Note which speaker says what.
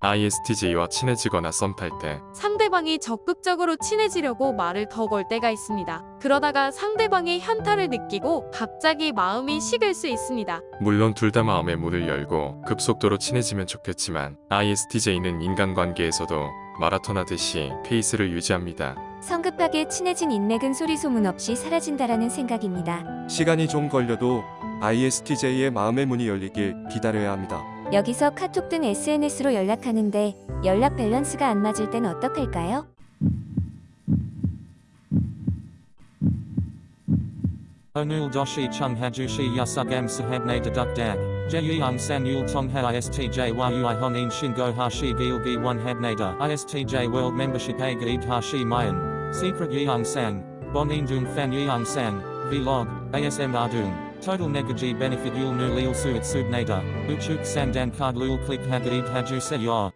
Speaker 1: ISTJ와 친해지거나 썸 탈 때
Speaker 2: 상대방이 적극적으로 친해지려고 말을 더 걸 때가 있습니다. 그러다가 상대방의 현타를 느끼고 갑자기 마음이 식을 수 있습니다.
Speaker 1: 물론 둘 다 마음의 문을 열고 급속도로 친해지면 좋겠지만 ISTJ는 인간관계에서도 마라톤 하듯이 페이스를 유지합니다.
Speaker 3: 성급하게 친해진 인맥은 소리 소문 없이 사라진다라는 생각입니다.
Speaker 4: 시간이 좀 걸려도 ISTJ의 마음의 문이 열리길 기다려야 합니다.
Speaker 3: 여기서 카톡 등 SNS로 연락하는데 연락 밸런스가 안 맞을 땐 어떡할까요?
Speaker 5: Onul doshi chung hajushi yasugam sahabne deduk dag. Jeyung san yul tongha istj yui honin shingo hashi gilgi one habnada. ISTJ world membership a hashi mayan. Secret. Bonin dung fan yeung sang. Vlog. ASM ardung. Total negaji benefit yul nu lil suit subnada. Uchuk sandan card lul click hagaid haju se yor.